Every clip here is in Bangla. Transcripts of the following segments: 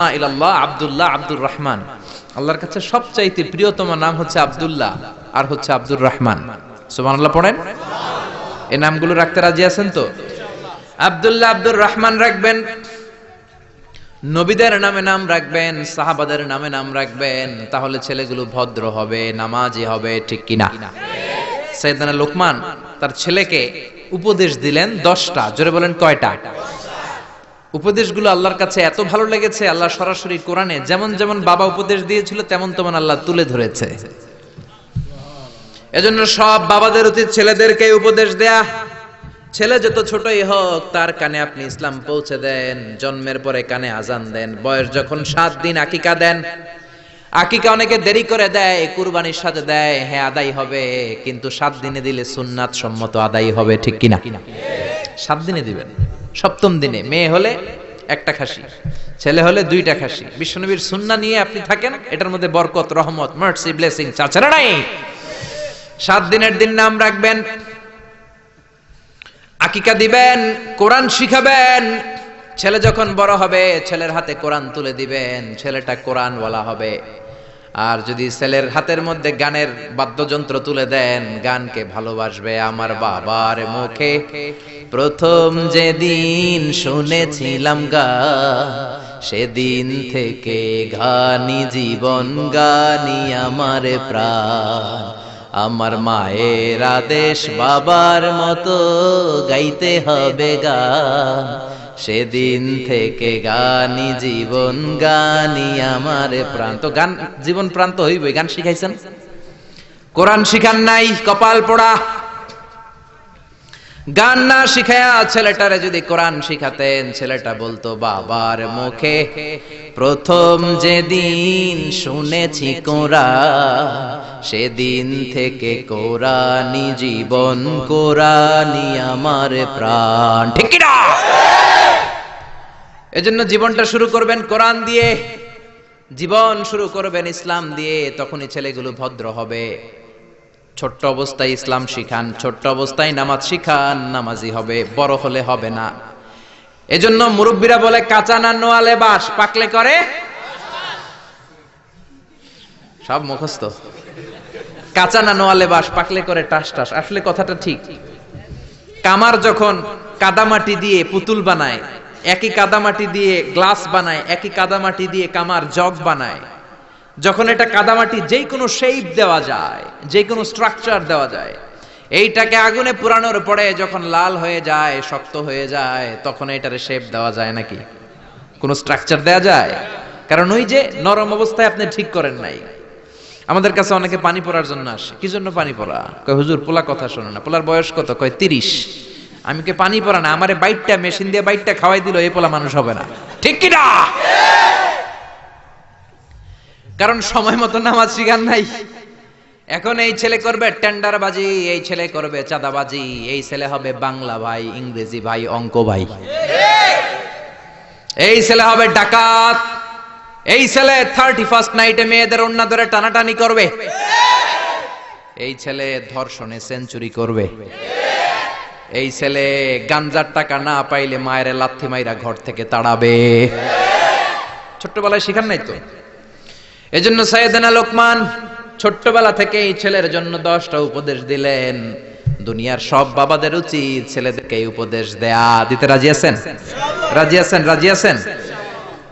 ইলাল্লাহ, আব্দুল্লাহ, আব্দুর রহমান। আল্লাহর কাছে সবচাইতে প্রিয়তম নাম হচ্ছে আব্দুল্লাহ, আর হচ্ছে আব্দুর রহমান। সুবহানাল্লাহ পড়েন? এই নামগুলো রাখতে রাজি আছেন তো? আব্দুল্লাহ, আব্দুর রহমান রাখবেন। নবীদের নামে নাম রাখবেন, সাহাবাদের নামে নাম রাখবেন, তাহলে ছেলেগুলো ভদ্র হবে, নামাজি হবে, ঠিক কিনা? সৈয়দানা লোকমান তার ছেলেকে উপদেশ দিলেন দশটা, জোরে বলেন কয়টা? উপদেশগুলো আল্লাহর কাছে এত ভালো লেগেছে, আল্লাহ সরাসরি কোরআনে যেমন যেমন বাবা উপদেশ দিয়েছিল, তেমন তেমন আল্লাহ তুলে ধরেছে। এজন্য সব বাবাদের উচিত ছেলেদেরকে উপদেশ দেয়া। ছেলে যত ছোটই হোক, তার কানে আপনি ইসলাম পৌঁছে দেন, জন্মের পরে কানে আজান দেন, বয়স যখন সাত দিন আকিকা দেন। আকিকা অনেকে দেরি করে দেয়, কুরবানির সাথে দেয় হ্যাঁ আদায় হবে, কিন্তু সাত দিনে দিলে সুন্নাত সম্মত আদায় হবে, ঠিক কিনা? সাত দিনে দিবেন। সপ্তম দিনে। মেয়ে হলে একটা খাসি ছেলে হলে দুইটা খাসি। বিশ্বনবীর সুন্না নিয়ে আপনি থাকেন এটার মধ্যে বরকত রহমত মার্সি ব্লেসিং চাচারা নাই। সাত দিনের দিন নাম রাখবেন আকিকা দিবেন কোরআন শিখাবেন। ছেলে যখন বড় হবে ছেলের হাতে কোরআন তুলে দিবেন ছেলেটা কোরআন বলা হবে। আর যদি ছেলের হাতের মধ্যে গানের বাদ্যযন্ত্র তুলে দেন, গানকে ভালোবাসবে আমার বাবার মুখে। প্রথম যেদিন শুনেছিলাম গা, সেদিন থেকে গানি জীবন, গানি আমার প্রাণ। আমার মায়ের আদেশ বাবার মতো গাইতে হবে গান। সেদিন থেকে গানি জীবন, গানি আমার প্রাণ। তো গান, জীবন প্রাণ তো হইবই, গান শিখাইছেন? কোরআন শিখান নাই, কপাল পোড়া। গান না শিখায়া ছেলেটারে যদি কোরআন শিখাতেন, ছেলেটা বলতো, বাবার মুখে প্রথম যেদিন শুনেছি কোরআন সেদিন থেকে কোরআনি জীবন কোরআনি আমার প্রাণ। ঠিক এজন্য জীবনটা শুরু করবেন কোরআন দিয়ে। জীবন শুরু করবেন ইসলাম দিয়ে, তখনই ছেলেগুলো ভদ্র হবে। ছোট্ট অবস্থায় ইসলাম শিখান, ছোট্ট অবস্থায় নামাজ শিখান, নামাজি হবে, বড় হলে হবে না। এজন্য মুরব্বীরা বলে, কাঁচা না নোয়ালে বাস পাকলে করে? সব মুখস্থ। কাঁচা না নোয়ালে বাস পাকলে করে, টাস টাস। আসলে কথাটা ঠিক। কামার যখন কাদামাটি দিয়ে পুতুল বানায় একই কাদামাটি দিয়ে গ্লাস বানায়, একই কাদামাটি দিয়ে কামার জগ বানায়। যখন এটা কাদামাটি যেই কোনো শেপ দেওয়া যায় যে কোনো স্ট্রাকচার দেওয়া যায়, এইটাকে আগুনে পুরানোর পরে যখন লাল হয়ে যায়, শক্ত হয়ে যায়, তখন এটারে শেপ দেওয়া যায় নাকি? কোনো স্ট্রাকচার দেওয়া যায়? কারণ ওই যে নরম অবস্থায় আপনি ঠিক করেন নাই। আমাদের কাছে অনেকে পানি পড়ার জন্য আসে। কি জন্য পানি পড়া? কয়, হুজুর পোলা কথা শোনো না। পোলার বয়স কত? কয়, তিরিশ। আমি কে পানি পড়া না? আমারে বাইটটা, মেশিন দিয়ে বাইটটা খাওয়াই দিল, এই পোলা মানুষ হবে না। ঠিক কি না? কারণ সময় মতো নামাজ শিখান নাই। এখন এই ছেলে করবে টেন্ডারবাজি, এই ছেলে করবে চাঁদাবাজি, এই ছেলে হবে বাংলা ভাই, ইংরেজি ভাই, অঙ্ক ভাই। এই ছেলে হবে ডাকাত। এই ছেলে থার্টি ফার্স্ট নাইটে মেয়েদের অন্য ধরে টানাটানি করবে। এই ছেলে ধর্ষণে সেঞ্চুরি করবে। এই ছেলে গাঞ্জার টাকা না পাইলে মায়ের লাথি মাইরা ঘর থেকে তাড়াবে। ছোট্টবেলায় শিখান নাই তো? এই এজন্য সাইয়েদানা লোকমান ছোট্টবেলা থেকে এই ছেলের জন্য দশটা উপদেশ দিলেন। দুনিয়ার সব বাবাদের উচিত ছেলেদেরকে এই উপদেশ দেয়া। দিতে রাজি আছেন? রাজি আছেন রাজি আছেন?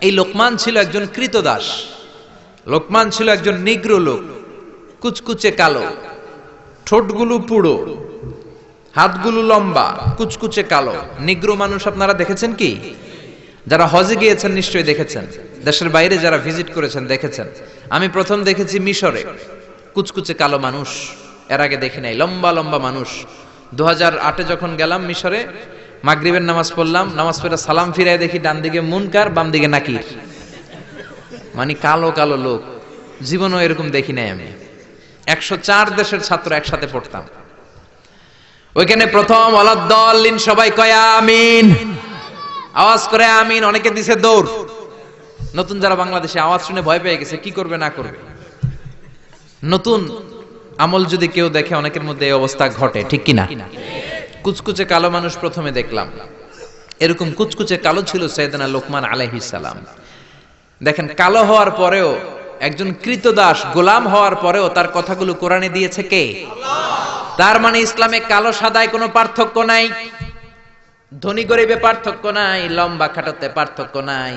এই লোকমান ছিল একজন কৃতদাস। লোকমান ছিল একজন নিগ্র লোক। কুচকুচে কালো। ঠোঁটগুলো পুড়ো। হাতগুলো লম্বা, কুচকুচে কালো। নিগ্র মানুষ আপনারা দেখেছেন কি? যারা হজে গিয়েছেন নিশ্চয়ই দেখেছেন। দেশের বাইরে যারা ভিজিট করেছেন দেখেছেন। আমি প্রথম দেখেছি মিশরে। কুচকুচে কালো মানুষ, এর আগে দেখি নাই। লম্বা লম্বা মানুষ। দু হাজার আটে যখন গেলাম মিশরে, মাগরিবের নামাজ পড়লাম, নামাজ পড়ে সালাম ফিরাই দেখি ডান দিকে মুনকার, বাম দিকে নাকির। মানে কালো কালো লোক। জীবনও এরকম দেখি নাই আমি। একশো চার দেশের ছাত্র একসাথে পড়তাম। ওইখানে প্রথম অলাদ্দলিন সবাই কয়া আমিন। আওয়াজ করে আমিন, অনেকে দিছে দৌড়। নতুন যারা বাংলাদেশে, আওয়াজ শুনে ভয় পেয়ে গেছে, কি করবে, না করবে। নতুন আমল যদি কেউ দেখে, অনেকের মধ্যে এই অবস্থা ঘটে, ঠিক কিনা? কুচকুচে কালো মানুষ প্রথমে দেখলাম। এরকম কুচকুচে কালো ছিল সৈয়দনা লোকমান আলাইহিস সালাম। দেখেন, কালো হওয়ার পরেও একজন কৃতদাস গোলাম হওয়ার পরেও তার কথাগুলো কোরআনে দিয়েছে কে? তার মানে ইসলামে কালো সাদায় কোনো পার্থক্য নাই, ধনী গরিবে পার্থক্য নাই, লম্বা খাটাতে পার্থক্য নাই।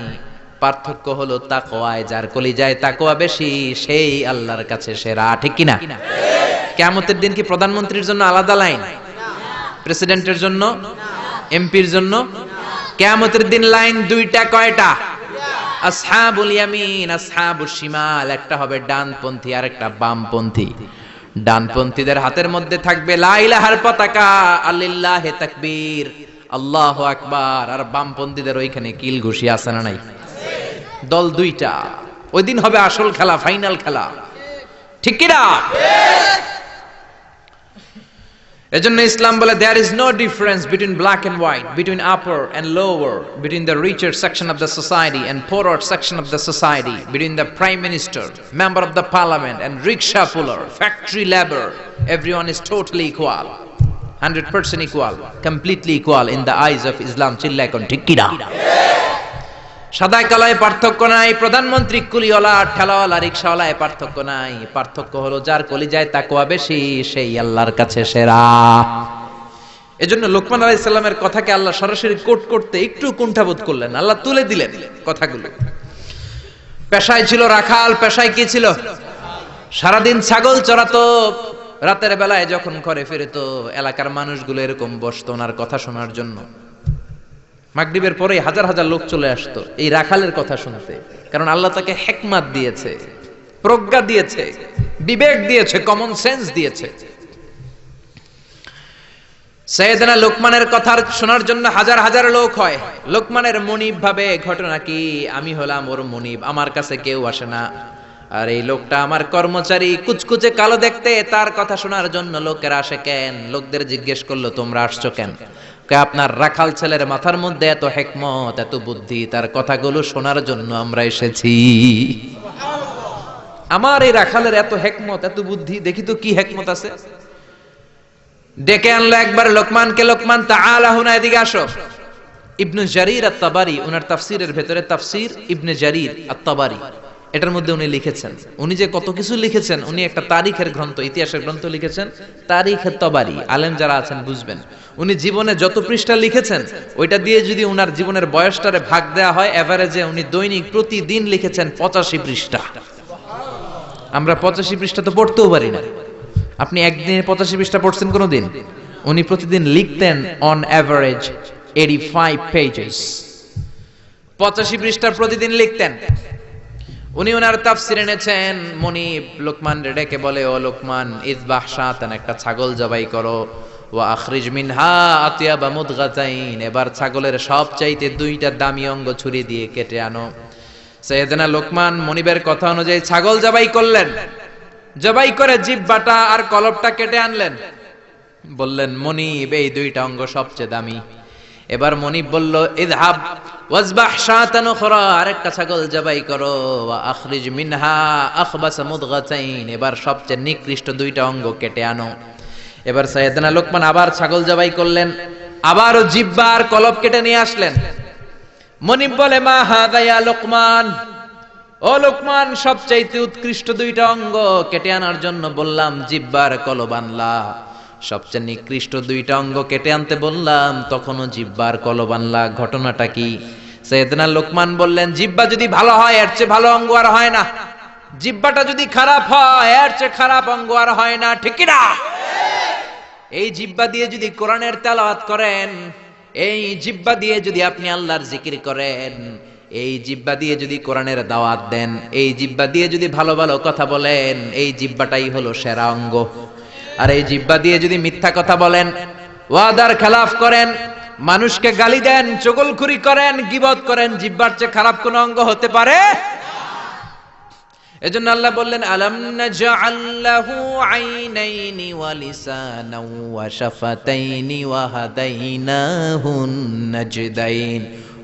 পার্থক্য হলো তাকোয়ায় যার কলিজায় তাকোয়া বেশি, সেই আল্লাহর কাছে সেরা, ঠিক কিনা? কেমতের দিন কি প্রধানমন্ত্রীর জন্য আলাদা লাইন? প্রেসিডেন্টের জন্য? এমপির জন্য? কেমতের দিন লাইন দুইটা কয়টা? আসহাবুল ইয়ামিন, আসহাবুশ শিমাল, একটা হবে ডানপন্থী আর একটা বামপন্থী। ডানপন্থীদের হাতের মধ্যে থাকবে লা ইলাহার পতাকা আল্লিল্লাহে তাকবীর, আল্লাহু আকবার। আর বামপন্থীদের ওইখানে কিল ঘুষি আছে না নাই? দল দুইটা। ওই দিন হবে আসল খেলা, ফাইনাল খেলা। ঠিক কিনা? এজন্য ইসলাম বলে there is no difference between black and white between upper and lower between the richer section of the society and poorer section of the society between the prime minister member of the parliament and rickshaw puller factory labour everyone is totally equal hundred percent equal completely equal in the eyes of Islam চিল্লা এখন ঠিক কিনা সাদা কালায় পার্থক্য নাই, প্রধানমন্ত্রী কুলিওয়ালা, ঠেলাওয়ালা, রিক্সাওয়ালায় পার্থক্য নাই। পার্থক্য হলো যার কলি যায় তাকুয়া বেশি, সেই আল্লাহর কাছে সেরা। এজন্য লোকমান আলাইহিস সালামের কথাকে আল্লাহ সরাসরি কোট করতে একটু কুণ্ঠাবোধ করলেন। আল্লাহ তুলে দিলেন কথাগুলো। পেশায় ছিল রাখাল, পেশায় কি ছিল? সারাদিন ছাগল চড়াতো, রাতের বেলায় যখন ঘরে ফিরতো, এলাকার মানুষগুলো এরকম বসতো ওনার কথা শোনার জন্য। মাগরিবের পরে হাজার হাজার লোক চলে আসতো এই রাখালের কথা শুনতে। কারণ আল্লাহ তাকে হেকমাত দিয়েছে, প্রজ্ঞা দিয়েছে, বিবেক দিয়েছে কমন সেন্স দিয়েছে। সৈয়দনা লোকমানের কথা শোনার জন্য হাজার হাজার লোক হয়। লোকমানের মনিব ভাবে, ঘটনা কি? আমি হলাম ওর মনিব, আমার কাছে কেউ আসে না। আর এই লোকটা আমার কর্মচারী, কুচকুচে কালো দেখতে, তার কথা শোনার জন্য লোকেরা আসে কেন? লোকদের জিজ্ঞেস করল, তোমরা আসছো কেন? আপনার রাখাল ছেলের মাথার মধ্যে এত হেকমত, এত বুদ্ধি, তার কথাগুলো শোনার জন্য আমরা এসেছি। আমার এই রাখালের এত হেকমত, এত বুদ্ধি, দেখি তো কি হেকমত আছে? ডেকে আনলো একবার লোকমানকে, লোকমান তাআলা হুনা, এদিকে আসো। ইবনু জারির আত-তাবারি উনার তাফসীরের ভেতরে তাফসীর, ইবনে জারির আত-তাবারি। এটার মধ্যে উনি লিখেছেন। উনি যে কত কিছু লিখেছেন, উনি একটা তারিখের গ্রন্থ, ইতিহাসের গ্রন্থ লিখেছেন তারিখের তবারি, আলেম যারা আছেন বুঝবেন। উনি জীবনে যত পৃষ্ঠা লিখেছেন, ওইটা দিয়ে যদি উনার জীবনের বয়সটারে ভাগ দেওয়া হয় এভারেজে উনি দৈনিক প্রতিদিন লিখেছেন পঁচাশি পৃষ্ঠা। আমরা পঁচাশি পৃষ্ঠা তো পড়তেও পারি না। আপনি একদিনে পঁচাশি পৃষ্ঠা পড়ছেন কোনোদিন? উনি প্রতিদিন লিখতেন on average eighty five pages পঁচাশি পৃষ্ঠা প্রতিদিন লিখতেন। উনি ওনার তাফসির এনেছেন মনিব লোকমান ডেকে বলে, ও লোকমান ইজবাহ শাতান, একটা ছাগল জবাই করো। ওয়া আখরিজ মিনহা আতিয়াবা মুদগাতাইন। এবার ছাগলের সব চাইতে দুইটা দামি অঙ্গ ছুরি দিয়ে কেটে আনো। সৈয়দনা লোকমান মনিবের কথা অনুযায়ী ছাগল জবাই করলেন। জবাই করে জিব্বাটা আর কলবটা কেটে আনলেন। বললেন, মনিব, এই দুইটা অঙ্গ সবচেয়ে দামি। এবার মনিব বলল আরেকটা ছাগল আখরিজ মিনহা এবার সবচেয়ে নিকৃষ্ট দুইটা অঙ্গ কেটে আনো। এবার লোকমান আবার ছাগল জবাই করলেন আবারও জিব্বা আর কলব কেটে নিয়ে আসলেন। মনিব বলে, মা হাদায়া লোকমান? ও লোকমান, সবচাইতে উৎকৃষ্ট দুইটা অঙ্গ কেটে আনার জন্য বললাম জিব্বার কলব আনলা। সবচেয়ে নিকৃষ্ট দুইটা অঙ্গ কেটে আনতে বললাম, তখনও জিব্বার কলব আনলা ঘটনাটা কি? সৈয়দনা লোকমান বললেন, জিব্বা যদি ভালো হয়, এর চেয়ে ভালো অঙ্গ আর হয় না। জিব্বাটা যদি খারাপ হয়, এর চেয়ে খারাপ অঙ্গ আর হয় না, ঠিক না এই জিব্বা দিয়ে যদি কোরআনের তেলাওয়াত করেন, এই জিব্বা দিয়ে যদি আপনি আল্লাহর জিকির করেন, এই জিব্বা দিয়ে যদি কোরআনের দাওয়াত দেন, এই জিব্বা দিয়ে যদি ভালো ভালো কথা বলেন, এই জিব্বাটাই হলো সেরা অঙ্গ। আর এই জিব্বা দিয়ে যদি মিথ্যা কথা বলেন, ওয়াদার খেলাফ করেন, মানুষকে গালি দেন, চগলখুরি করেন, গিবত করেন, জিব্বার চেয়ে খারাপ কোন অঙ্গ হতে পারে? এজন্য আল্লাহ বললেন, আলাম নাজআল্লাহু আইনাইনি ওয়া লিসানাও ওয়া শাফাতাইনি ওয়া হাদাইনাহুন নাজদাইন।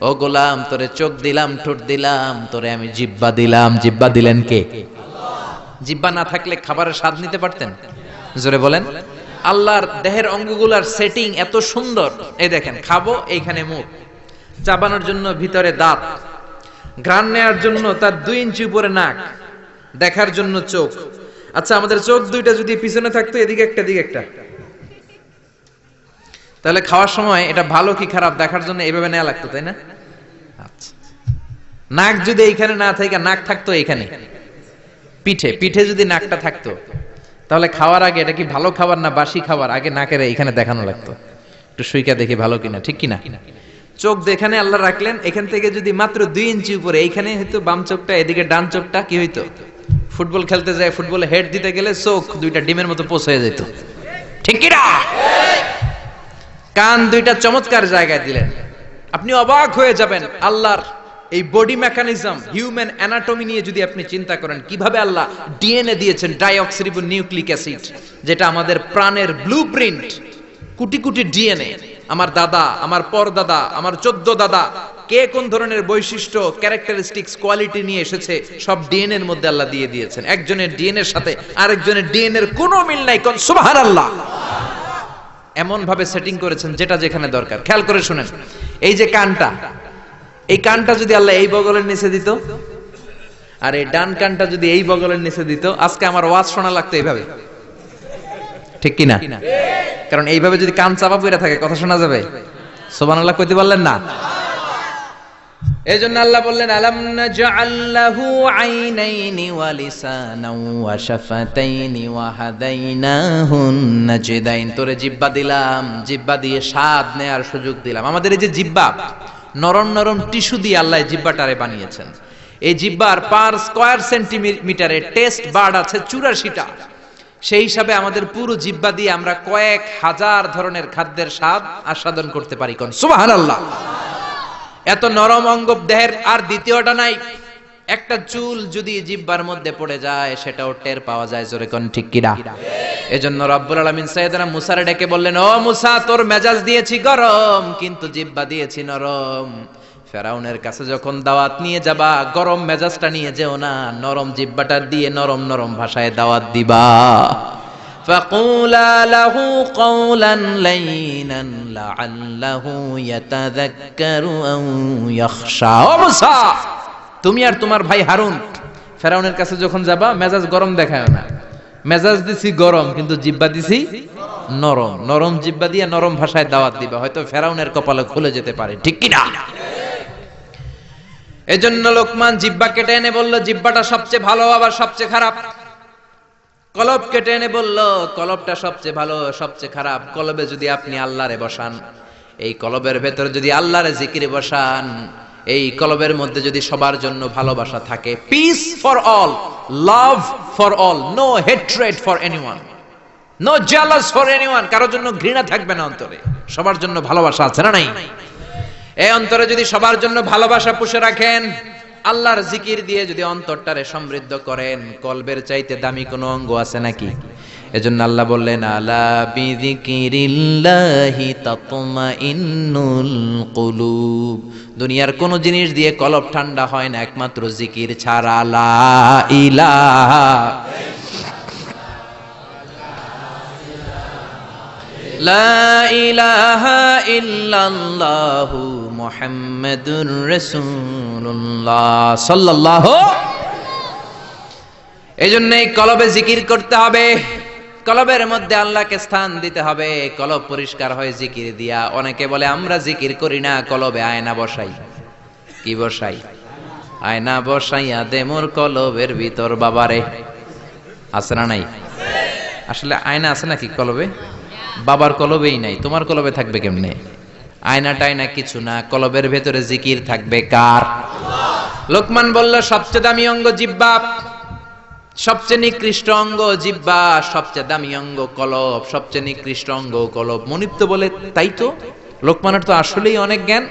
ও গোলাম, তোরে চোখ দিলাম, ঠোঁট দিলাম, তোরে আমি জিব্বা দিলাম। জিব্বা দিলেন কে? জিব্বা না থাকলে খাবারের স্বাদ নিতে পারতেন? জোরে বলেন। আল্লাহর দেহের অঙ্গগুলার সেটিং এত সুন্দর। এই দেখেন, খাব, এইখানে মুখ। চাবানোর জন্য ভিতরে দাঁত। ঘ্রাণ নেওয়ার জন্য তার দুই ইঞ্চি উপরে নাক। দেখার জন্য চোখ। আচ্ছা আমাদের চোখ দুইটা যদি পিছনে থাকতো, এদিকে একটা দিকে একটা। তাহলে খাওয়ার সময় এটা ভালো কি খারাপ দেখার জন্য এভাবে নেওয়া লাগতো, তাই না? আচ্ছা। নাক যদি এইখানে না থাকে, নাক থাকতো এইখানে। পিঠে পিঠে যদি নাকটা থাকতো। তাহলে খাওয়ার আগে এটা কি ভালো খাবার না বাসি খাবার? আগে না নাকের এখানে দেখানো লাগতো। একটু সুইকা দেখি ভালো কিনা, ঠিক কিনা? চোখ যেখানে আল্লাহ রাখলেন, এখান থেকে যদি মাত্র দুই ইঞ্চি উপরে, এইখানে হয়তো বাম চোখটা, এদিকে ডান চোখটা, কি হইতো? ফুটবল খেলতে যায়, ফুটবলে হেড দিতে গেলে চোখ দুইটা ডিমের মতো পোষ হয়ে যেত। ঠিক কিনা? কান দুইটা চমৎকার জায়গায় দিলেন। আপনি অবাক হয়ে যাবেন, আল্লাহর এই বডি মেকানিজম হিউম্যান অ্যানাটমি নিয়ে যদি আপনি চিন্তা করেন, কীভাবে আল্লাহ ডিএনএ দিয়েছেন ডাইঅক্সিরিবো নিউক্লিক অ্যাসিড যেটা আমাদের প্রাণের blue print crore crore DNA আমার দাদা, আমার পরদাদা, আমার চোদ্দ দাদা, কে কোন ধরনের বৈশিষ্ট্য ক্যারেক্টারিস্টিক্স কোয়ালিটি নিয়ে এসেছে, সব ডিএনএ এর মধ্যে আল্লাহ দিয়ে দিয়েছেন। একজনের ডিএনএ এর সাথে আরেকজনের ডিএনএ এর কোনো মিল নাই, কোন সুবহানাল্লাহ। এমন ভাবে সেটিং করেছেন যেটা যেখানে দরকার। খেয়াল করে শুনেন, এই যে কানটা এই কানটা যদি আল্লাহ এই বগলের নিচে দিত, আর এই ডান কানটা যদি এই বগলের নিচে দিত, আজকে আমার ওয়াজ শোনা লাগতো এইভাবে। ঠিক কিনা কারণ এইভাবে যদি কান চাপা পড়ে থাকে, কথা শোনা যাবে? সোবান আল্লাহ কইতে পারলেন না? এই জন্য আল্লাহ বললেন, আলাম নাজআল্লাহু আইনাইনি ওয়া লিসানাও ওয়া শাফাতাইনি ওয়া হাদাইনাহুন নাজদাইন। তোরে জিব্বা দিলাম, জিব্বা দিয়ে স্বাদ নেয়ার সুযোগ দিলাম। আমাদের এই যে জিব্বা নরম নরম টিস্যু দিয়ে আল্লাহ জিব্বাটারে বানিয়েছেন। এই জিব্বার পার স্কোয়ার সেন্টিমিটারে টেস্ট বার্ড আছে চুরাশিটা। সেই হিসাবে আমাদের পুরো জিব্বা দিয়ে আমরা কয়েক হাজার ধরনের খাদ্যের স্বাদ আস্বাদন করতে পারি কোন। সুবাহ এত নরম অঙ্গ দেহের আর দ্বিতীয়টা নাই। একটা চুল যদি জিব্বার মধ্যে পড়ে যায় সেটাও টের পাওয়া যায় জোরে কোন ঠিক কিনা এজন্য রব্বুল আলামিন সাইয়েদনা মুসারে ডেকে বললেন ও মুসা তোর মেজাজ দিয়েছি গরম কিন্তু জিব্বা দিয়েছি নরম ফেরাউনের কাছে যখন দাওয়াত নিয়ে যাবা গরম মেজাজটা নিয়ে যেও না নরম জিব্বাটা দিয়ে নরম নরম ভাষায় দাওয়াত দিবা فقولا له قولا لينا لعله يتذكر أو يخشى ও মুসা তুমি আর তোমার ভাই হারুন, ফেরাউনের কাছে যখন যাবা, মেজাজ গরম দেখায় না। মেজাজ দিছি গরম, কিন্তু জিব্বা দিছি নরম। নরম জিব্বা দিয়ে নরম ভাষায় দাওয়াত দিবা, হয়তো ফেরাউনের কপালে খুলে যেতে পারে, ঠিক কি না এজন্য লোকমান জিব্বা কেটে এনে বলল জিব্বাটা সবচেয়ে ভালো, আবার সবচেয়ে খারাপ? কলব কেটে এনে বলল, কলবটা সবচেয়ে ভালো, সবচেয়ে খারাপ। কলবে যদি আপনি আল্লাহরে বসান, এই কলবের ভেতরে যদি আল্লাহরে জিকিরে বসান এই কলবের মধ্যে যদি সবার জন্য ভালোবাসা থাকে peace for all love for all no hatred for anyone no jealous for anyone কারোর জন্য ঘৃণা থাকবে না অন্তরে। সবার জন্য ভালোবাসা আছে না নাই? এই অন্তরে যদি সবার জন্য ভালোবাসা পুষে রাখেন, আল্লাহর জিকির দিয়ে যদি অন্তরটারে সমৃদ্ধ করেন, কলবের চাইতে দামি কোনো অঙ্গ আছে নাকি? এজন্য আল্লাহ বললেন, আলা বিযিকিরিল্লাহি তাতমাইন্নুল কুলুব। দুনিয়ার কোন জিনিস দিয়ে কলব ঠান্ডা হয় না, একমাত্র জিকির ছাড়া লা ইলাহা লা ইলাহা ইল্লাল্লাহু মুহাম্মাদুর রাসূলুল্লাহ সাল্লাল্লাহু এই কলবে জিকির করতে হবে। কলবের মধ্যে আল্লাহকে স্থান দিতে হবে। কলব পরিষ্কার হয় জিকির দিয়া অনেকে বলে, আমরা জিকির করি না, কলবে আয়না বসাই। কি বসাই? আয়না বসাইয়া দে মোর কলবের ভিতর, বাবারে। আছে না নাই? আসলে আয়না আছে নাকি কলবে? বাবার কলবেই নাই। তোমার কলবে থাকবে কেমনে? আয়না টায়না কিছু না, কলবের ভেতরে জিকির থাকবে কার? লোকমান বলল, সবচেয়ে দামি অঙ্গ জিব্বা সবচেয়ে নিকৃষ্ট অঙ্গ জিব্বা, সবচেয়ে দামি অঙ্গ কলব, সবচেয়ে নিকৃষ্ট অঙ্গ কলব। মনিব তো বলে, তাই তো? লোকমানের তো আসলেই অনেক জ্ঞান।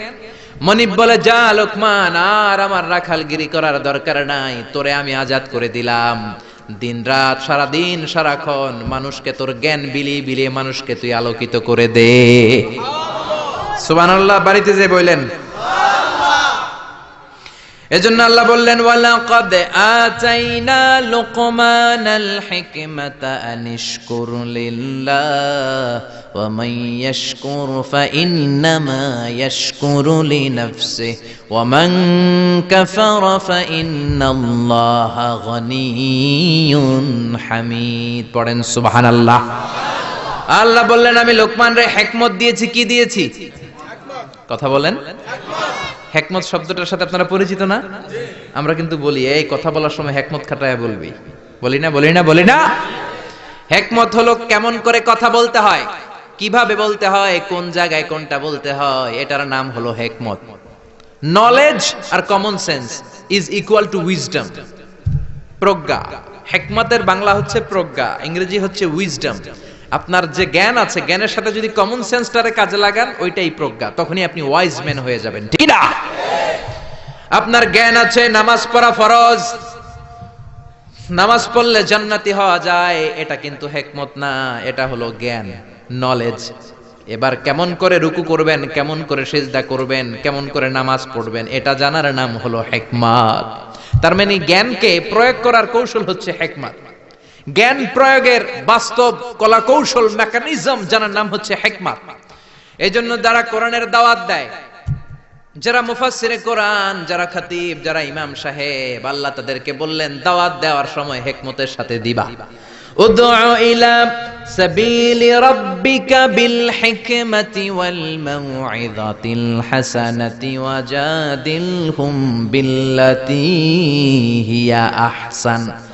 মনিব বলে, যা লোকমান, আর আমার রাখালগিরি করার দরকার নাই, তোরে আমি আজাদ করে দিলাম। দিন রাত সারা দিন সারাক্ষণ মানুষকে তোর জ্ঞান বিলিয়ে বিলিয়ে মানুষকে তুই আলোকিত করে দে। সুবহানাল্লাহ, বাড়িতে যে বললেন এজন্য আল্লাহ বললেন, ওয়ালাকাদ আতাইনা লুকমানাল হিকমাতা আনিশকুর লিল্লাহ, ওয়া মান ইয়াশকুর ফাইন্নামা ইয়াশকুরু লিনাফসিহি, ওয়া মান কাফারা ফাইন্নাল্লাহা গনিয়্যুন হামিদ। পড়েন, সুবহানাল্লাহ। আল্লাহ বললেন, আমি লোকমান রে হেকমত দিয়েছি। কি দিয়েছি? কথা বলেন। হেকমত শব্দটার সাথে আপনারা পরিচিত না? আমরা কিন্তু বলি, এই কথা বলার সময় হেকমত খাটায় বলবি। বলি না বলি না বলি না। হেকমত হলো কেমন করে কথা বলতে হয়, কীভাবে বলতে হয়, কোন জায়গায় কোনটা বলতে হয়, এটার নাম হলো হেকমত। Knowledge R common sense is equal to wisdom প্রজ্ঞা। হেকমতের বাংলা হচ্ছে প্রজ্ঞা, ইংরেজি হচ্ছে উইজডম আপনার যে জ্ঞান আছে, জ্ঞানের সাথে যদি কমন সেন্সটারে কাজে লাগান, ওইটাই প্রজ্ঞা। তখনই আপনি ওয়াইজ ম্যান হয়ে যাবেন। ঠিক না? আপনার জ্ঞান আছে, নামাজ পড়া ফরজ। নামাজ পড়লে জান্নাতি হওয়া যায়, এটা কিন্তু হেকমত না, এটা হলো জ্ঞান নলেজ এবার কেমন করে রুকু করবেন, কেমন করে সেজদা করবেন, কেমন করে নামাজ পড়বেন, এটা জানার নাম হলো হেকমাত। তার মানে জ্ঞানকে প্রয়োগ করার কৌশল হচ্ছে হেকমাত। জ্ঞান প্রয়োগের বাস্তব কলা কৌশল মেকানিজম জানার নাম হচ্ছে হেকমাত। এই জন্য যারা কোরআনের দাওয়াত দেয়, যারা মুফাসসিরে কোরআন, যারা খতিব, যারা ইমাম সাহেব, আল্লাহ তাদেরকে বললেন, দাওয়াত দেওয়ার সময় হেকমতের সাথে দিবা। বিল ওয়াল হাসানাতি হিয়া আহসান।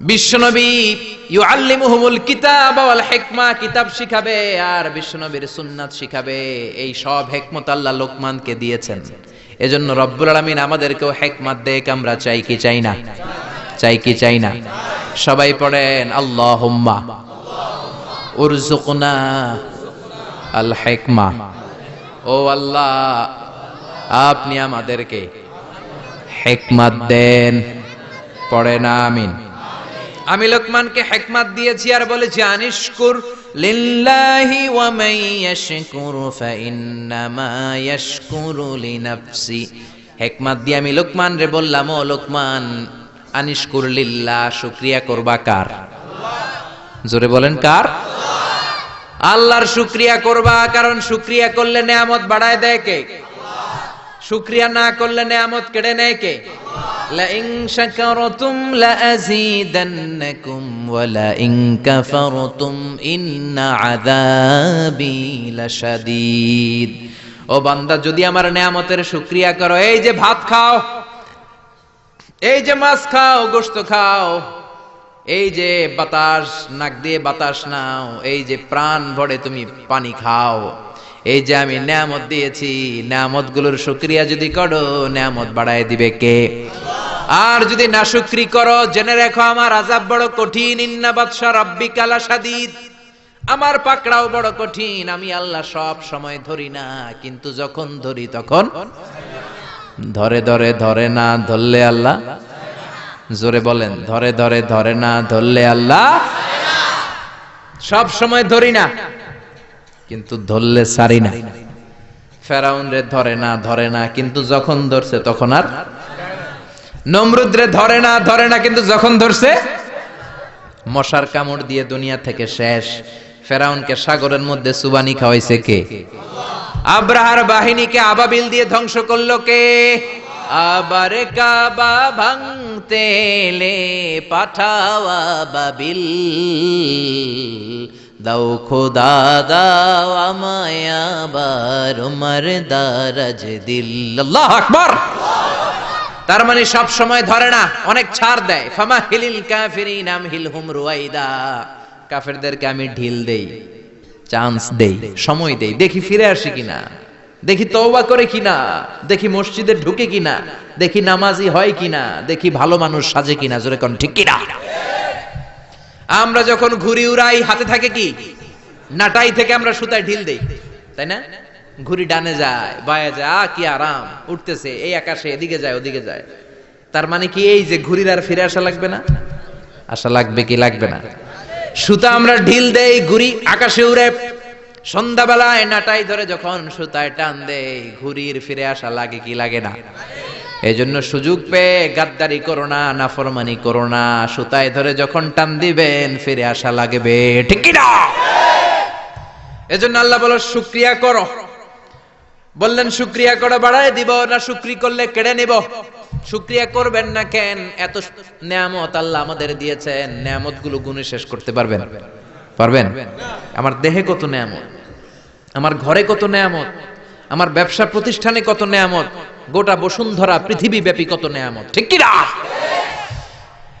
বিশ্বনবী ইউআল্লিমুহুমুল কিতাব কিতাব শিখাবে আর বিশ্বনবীর সুন্নাত শিখাবে। এই সব লোকমানকে দিয়েছেন। এজন্য আমাদেরকেও হেকমত দেখ আমরা চাই কি চাই না? চাই কি চাই না? সবাই পড়েন, আল্লাহুম্মা আল হিকমা। ও আল্লাহ, আপনি আমাদেরকে হেকমত দেন, পড়েন, আমিন। আমি লোকমানকে হেকমাত দিয়েছি আর বলেছি আনিশকুর লিল্লাহি ওয়া মান ইয়াশকুরু ফাইন্নামা ইয়াশকুরু লিনাফসি। হেকমত দিয়ে আমি লোকমান রে বললাম, ও লোকমান আনিশকুর লিল্লাহ শুকরিয়া করবা কার? জোরে বলেন কার? আল্লাহর শুকরিয়া করবা, কারণ শুকরিয়া করলে নেয়ামত বাড়ায় দেয় কে? শুকরিয়া না করলে নেয়ামত কেড়ে নেয় কে لئن شكرتم لأزيدنكم ولئن كفرتم إن عذابي لشديد ও বান্দা যদি আমার নেয়ামতের শুকরিয়া করো এই যে ভাত খাও এই যে মাছ খাও গোশত খাও এই যে বাতাস নাক দিয়ে বাতাস নাও এই যে প্রাণ ভরে তুমি পানি খাও এই যে আমি নেয়ামত দিয়েছি নেয়ামতগুলোর শুক্রিয়া যদি করো, নেয়ামত বাড়ায় দিবে কে? আর যদি না শুক্রি করো, জেনে রেখো আমার আজাব বড় কঠিন। কালা আমার পাকড়াও বড় কঠিন। আমি আল্লাহ সব সময় ধরি না, কিন্তু যখন ধরি তখন ধরে ধরে ধরে না ধরলে আল্লাহ? জোরে বলেন, ধরে ধরে ধরে না ধরলে আল্লাহ? সব সময় ধরি না। কিন্তু ধরলে সারি না। ফেরাউন রে ধরে না ধরে না, কিন্তু যখন ধরছে তখন আর নমরুদ রে ধরে না ধরে না, কিন্তু যখন ধরছে মশার কামড় দিয়ে দুনিয়া থেকে শেষ। ফেরাউনকে সাগরের মধ্যে সুবানি খাওয়াইছে কে? আব্রাহার বাহিনীকে আবাবিল দিয়ে ধ্বংস করল কে? আবার কাবা ভাঙতে এলে পাঠাওয়া বাবিল। দাও খোদা, দাও আমায় আবার উমর দারাজ দিল। আল্লাহ আকবার। তার মানে সব সময় ধরে না, অনেক ছাড় দেয়। ফামা হিলিল কাফিরিন আম হিলহুম রুয়াইদা। কাফেরদেরকে আমি ঢিল দেই, চান্স দেই, সময় দেই। দেখি ফিরে আসে কিনা, দেখি তওবা করে কিনা, দেখি মসজিদে ঢুকে কিনা, দেখি নামাজি হয় কিনা, দেখি ভালো মানুষ সাজে কিনা, জোরে কোন ঠিক কিনা? আমরা যখন ঘুরি উড়াই, হাতে থাকে কি? নাটাই থেকে আমরা সুতায় ঢিল দেই, তাই না? ঘুরি ডানে যায়, বায়ে যায় আ কি আরাম, উঠতেছে, এই আকাশে, এদিকে যায়, ওদিকে যায়। তার মানে কি এই যে ঘুরির আর ফিরে আসা লাগবে না? আসা লাগবে কি লাগবে না? সুতা আমরা ঢিল দেই ঘুরি আকাশে উড়ে, সন্ধ্যাবেলায় নাটাই ধরে যখন সুতায় টান দেই ঘুরির ফিরে আসা লাগে কি লাগে না? এই জন্য সুযোগ পেয়ে গাদ্দারি করো না, নাফরমানি করো না। সুতায় ধরে যখন টান দিবেন, ফিরে আসা লাগবে। ঠিক না এজন্য আল্লাহ বলো, শুক্রিয়া করো। বললেন, শুক্রিয়া করে বাড়ায় দিব না, শুক্রি করলে কেড়ে নিব? শুক্রিয়া করবেন না কেন? এত নিয়ামত আল্লাহ আমাদের দিয়েছেন। নেয়ামতগুলো গুণে শেষ করতে পারবেন। পারবেন? আমার দেহে কত নেয়ামত? আমার ঘরে কত নেয়ামত? আমার ব্যবসা প্রতিষ্ঠানে কত নেয়ামত? গোটা বসুন্ধরা পৃথিবী ব্যাপী কত নেয়ামত? ঠিক কি না?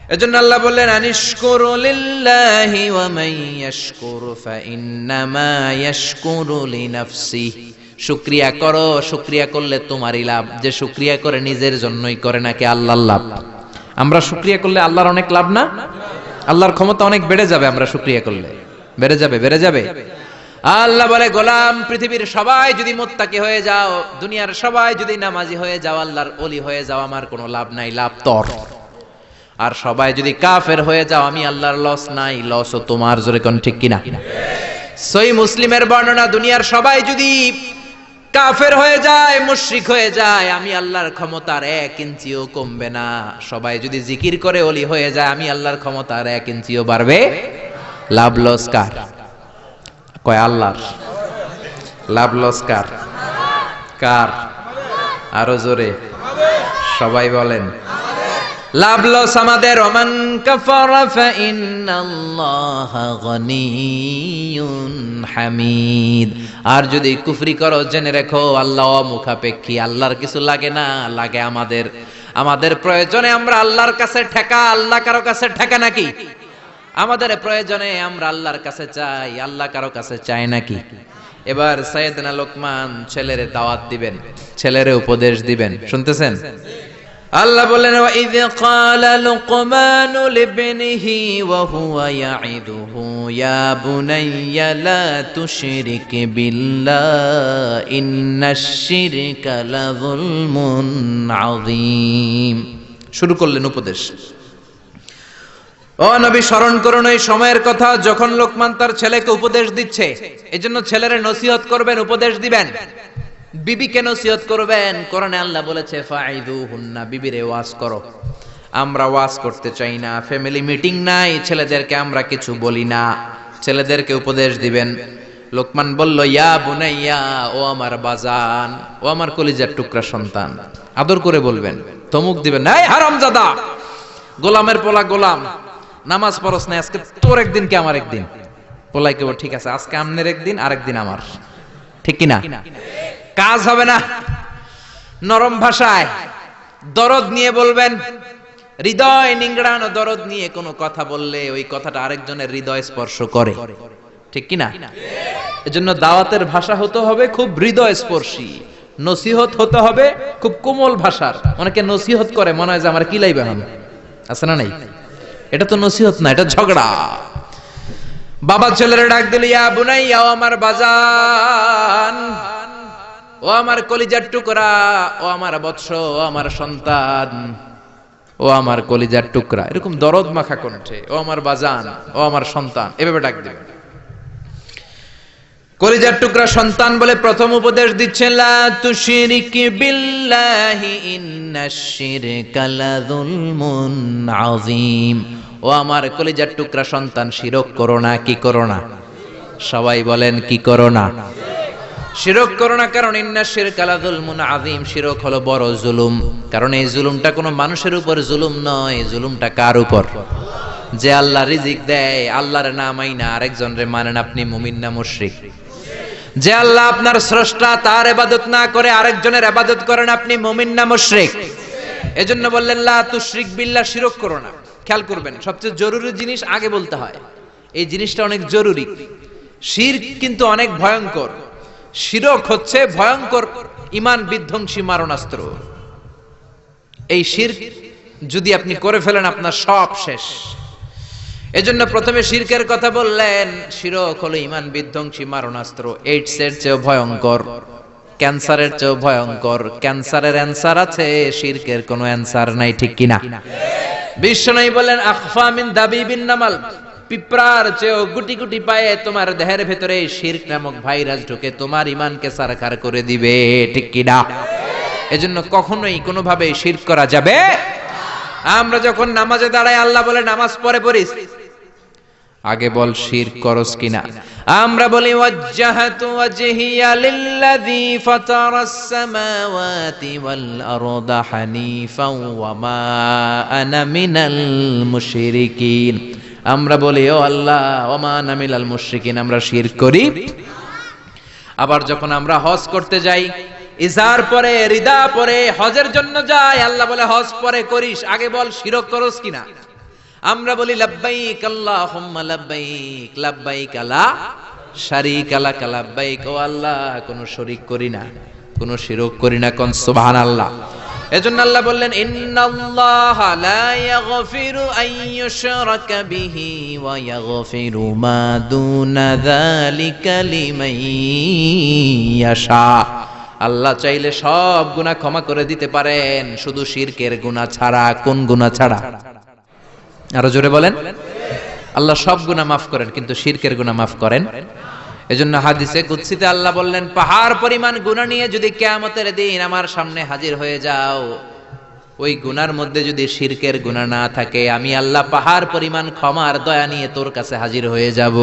এজন্য আল্লাহ বললেন, আনিশকুরু লিল্লাহি ওয়া মান ইয়াশকুরু ফাইন্নামা ইয়াশকুরু লিনাফসিহি শুকরিয়া করো, শুকরিয়া করলে তোমারই লাভ। যে শুকরিয়া করে নিজের জন্যই করে নাকি আল্লাহর লাভ? আমরা শুকরিয়া করলে আল্লাহর অনেক লাভ না? আল্লাহর ক্ষমতা অনেক বেড়ে যাবে আমরা শুকরিয়া করলে। বেড়ে যাবে বেড়ে যাবে। আল্লাহ বলে, গোলাম পৃথিবীর সবাই যদি মোত্তাকি হয়ে যাও, দুনিয়ার সবাই যদি নামাজি হয়ে যাও, আল্লাহর অলি হয়ে যাও, আমার কোনো লাভ নাই, লাভ তর। আর সবাই যদি কাফের হয়ে যাও, আমি আল্লাহর লস নাই লসও তোমার, জোরে কোন ঠিক কিনা? সই মুসলিমের বর্ণনা, দুনিয়ার সবাই যদি কাফের হয়ে যায়, মুশরিক হয়ে যায়, আমি আল্লাহর ক্ষমতার এক ইঞ্চিও কমবে না। সবাই যদি জিকির করে অলি হয়ে যায়, আমি আল্লাহর ক্ষমতার এক ইঞ্চিও বাড়বে লাভ লস কার? কয় আল্লাহর? লাভ লস কার? কার? আরও জোরে। সবাই বলেন, লাভ লস আমাদের। ওমান হামিদ। আর যদি কুফরি করো, জেনে রেখো, আল্লাহ মুখাপেক্ষী আল্লাহর কিছু লাগে না, লাগে আমাদের। আমাদের প্রয়োজনে আমরা আল্লাহর কাছে ঠেকা, আল্লাহ কারও কাছে ঠেকা নাকি? আমাদের প্রয়োজনে আমরা আল্লাহর কাছে চাই, আল্লাহ কারও কাছে চাই নাকি? এবার সাইয়েদনা লোকমান ছেলেরে দাওয়াত দিবেন, ছেলেরে উপদেশ দিবেন, শুনতেছেন? আল্লাহ বললেন ইদ ক্বালা লুকমান লিবনিহি ওয়া হুয়া ইয়াইদুহু ইয়া বুনাইয়া লা তুশরিক বিল্লাহ ইন্নাশ শিরকা লাযুলমুন আযীম। শুরু করলেন উপদেশ। ও নবী, স্মরণ করুন এই সময়ের কথা, যখন লোকমান তার ছেলেকে উপদেশ দিচ্ছে, এজন্য ছেলেরে নসিহত করবেন, উপদেশ দিবেন। বিবিকে নসিহত করবেন, কোরআনে আল্লাহ বলেছে ফাইদু হুন্না বিবিরে ওয়াজ করো। আমরা ওয়াজ করতে চাই না, ফ্যামিলি মিটিং নাই, ছেলেদেরকে আমরা কিছু বলি না। ছেলেদেরকে উপদেশ দিবেন। লোকমান বলল, ইয়া বুনাইয়া, ও আমার বাজান, ও আমার কলিজার টুকরা সন্তান, আদর করে বলবেন, তমুক দিবেন নাই হারামজাদা, গোলামের পোলা গোলাম। নামাজ পড়স না আজকে তোর একদিন কে আমার একদিন? পোলাই কেবল ঠিক আছে, আজকে আমনের একদিন, আরেকদিন আমার। ঠিক কি না কাজ হবে না। নরম ভাষায় দরদ নিয়ে বলবেন, হৃদয় নিংড়ানো দরদ নিয়ে কোনো কথা বললে ওই কথাটা আরেকজনের হৃদয় স্পর্শ করে। ঠিক কি না এজন্য দাওয়াতের ভাষা হতে হবে খুব হৃদয় স্পর্শী নসিহত হতে হবে খুব কোমল ভাষার। অনেকে নসিহত করে, মনে হয় যে আমার কিলাই বেহান আছে না নাই? এটা তো নসিহত না, এটা ঝগড়া। বাবা ছেলেরা ডাক দিল, ইয়া বুনাই ও আমার বাজান, ও আমার কলিজার টুকরা, ও আমার বৎস, ও আমার সন্তান, ও আমার কলিজার টুকরা। এরকম দরদ মাখা কণ্ঠে, ও আমার বাজান, ও আমার সন্তান, এভাবে ডাক দিবেন কলিজার টুকরা সন্তান বলে প্রথম উপদেশ দিচ্ছেন, লা তুশরিক বিল্লাহি ইন্নাশ শিরকা লাযুলমুন ও আমার কলিজার টুকরা সন্তান, শিরক করো না, কি করো না? সবাই বলেন, কি করো না? শিরক করো না কারণ ইন্না শিরক আলা যুলমুন আযীম। শিরক হলো বড় জুলুম। কারণ এই জুলুমটা কোনো মানুষের উপর জুলুম নয়, জুলুমটা কার উপর? যে আল্লাহ রিজিক দেয়, আল্লাহর না মাইনা আরেকজন রে মানেন আপনি মুমিন না মুশরিক। যে আল্লাহ আপনার স্রষ্টা, তার এবাদত না করে আরেকজনের ইবাদত করেন, আপনি মুমিন না মুশরিক? এজন্য বললেন, লা তুশরিক বিল্লাহ, শিরক করো না। খেয়াল করবেন, সবচেয়ে জরুরি জিনিস আগে বলতে হয়। এই জিনিসটা অনেক জরুরি। শির কিন্তু অনেক ভয়ঙ্কর। শিরক হচ্ছে ভয়ঙ্কর ইমান বিধ্বংসী মারণাস্ত্র। এই শির যদি আপনি করে ফেলেন, আপনার সব শেষ। এজন্য প্রথমে শিরকের কথা বললেন, শিরক হলো ইমান বিধ্বংসী মারণাস্ত্র এইডস এর চেয়েও ভয়ঙ্কর, ক্যান্সারের চেয়েও ভয়ঙ্কর, ক্যান্সারের অ্যান্সার আছে, শিরকের কোনো অ্যান্সার নাই, ঠিক কিনা? বিশ্বনবী বলেন আখফা মিন দাবিবিন নামাল পিঁপড়ার চেয়েও গুটি গুটি পায়ে তোমার দেহের ভেতরে শিরক নামক ভাইরাস ঢুকে তোমার ইমানকে সারখার করে দিবে, ঠিক কিনা? এজন্য কখনোই কোনোভাবে শিরক করা যাবে আমরা যখন নামাজে দাঁড়াই, আল্লাহ বলে, নামাজ পড়ে পড়িস। আগে বল শির করস কিনা। আমরা বলি, ওয়াজ্জাহাতু ওয়াজহিয়া লিল্লাযী ফাতারাস সামাওয়াতি ওয়াল আরদা হানিফাও ওয়া মা আনা মিনাল মুশরিকিন। আমরা বলি, ও আল্লাহ, ওয়া মা আনা মিনাল মুশরিকিন। আমরা শির করি। আবার যখন আমরা হজ করতে যাই, ইজার পরে, রিদা পরে, হজের জন্য যাই, আল্লাহ বলে, হজ পরে করিস, আগে বল শিরক করস কিনা? আমরা বলি লাব্বাইক আল্লাহুম্মা লাব্বাইক লাব্বাইক লা শারিক লাক লাব্বাইক। ও আল্লাহ, কোনো শরীক করি না, কোনো শিরক করি না কোন, সুবহানাল্লাহ। এজন্য আল্লাহ বললেন, ইন্নাল্লাহা লা ইয়াগফিরু আন ইউশরাকা বিহি ওয়া ইয়াগফিরু মা দুনা যালিকা লিমান ইয়াশা। আল্লাহ চাইলে সব গুনাহ ক্ষমা করে দিতে পারেন, শুধু শিরকের গুনাহ ছাড়া, কোন গুনাহ ছাড়া? আরও জোরে বলেন। আল্লাহ সব গুনাহ মাফ করেন, কিন্তু শিরকের গুনাহ মাফ করেন। এজন্য হাদিসে কুৎসিতে আল্লাহ বললেন, পাহাড় পরিমাণ গুনাহ নিয়ে যদি কিয়ামতের দিন আমার সামনে হাজির হয়ে যাও, ওই গুনার মধ্যে যদি শিরকের গুনাহ না থাকে, আমি আল্লাহ পাহাড় পরিমাণ ক্ষমার দয়া নিয়ে তোর কাছে হাজির হয়ে যাব।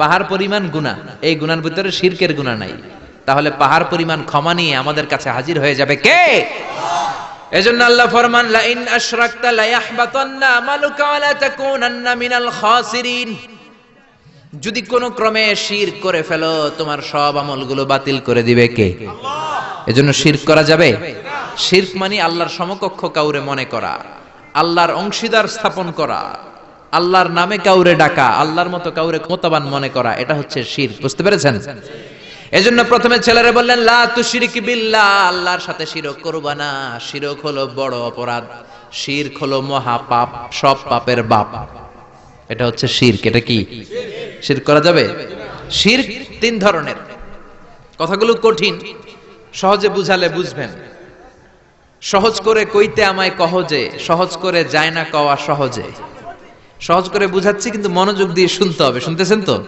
পাহাড় পরিমাণ গুনাহ, এই গুনার ভিতরে শিরকের গুনাহ নাই। তাহলে পাহাড় পরিমাণ ক্ষমা নিয়ে আমাদের কাছে হাজির হয়ে যাবে কে? এজন্য আল্লাহ ফরমান লা ইন আশরাকতা লা ইয়াহবাতান্না আমালুকা ওয়া লা তাকুনান্না মিনাল খাসিরিন। যদি কোন ক্রমে শিরক করে ফেলো, তোমার সব আমলগুলো বাতিল করে দিবে কে? এজন্য শিরক করা যাবে? শিরক মানে আল্লাহর সমকক্ষ কাউরে মনে করা, আল্লাহর অংশীদার স্থাপন করা, আল্লাহর নামে কাউরে ডাকা, আল্লাহর মতো কাউরে ক্ষমতাবান মনে করা, এটা হচ্ছে শিরক বুঝতে পেরেছেন? এজন্য প্রথমে ছেলেরা বললেন, লা তুশরিক বিল্লাহ, আল্লাহর সাথে শিরক করবা না। শিরক হলো বড় অপরাধ। শিরক হলো মহা পাপ সব পাপের বাপ। এটা হচ্ছে শিরক। এটা কি? শিরক করা যাবে? শিরক তিন ধরনের। কথাগুলো কঠিন, সহজে বুঝালে বুঝবেন। সহজ করে কইতে আমায় কহজে, সহজ করে যায় না কওয়া সহজে। সহজ করে বুঝাচ্ছি, কিন্তু মনোযোগ দিয়ে শুনতে হবে। শুনতেছেন তো?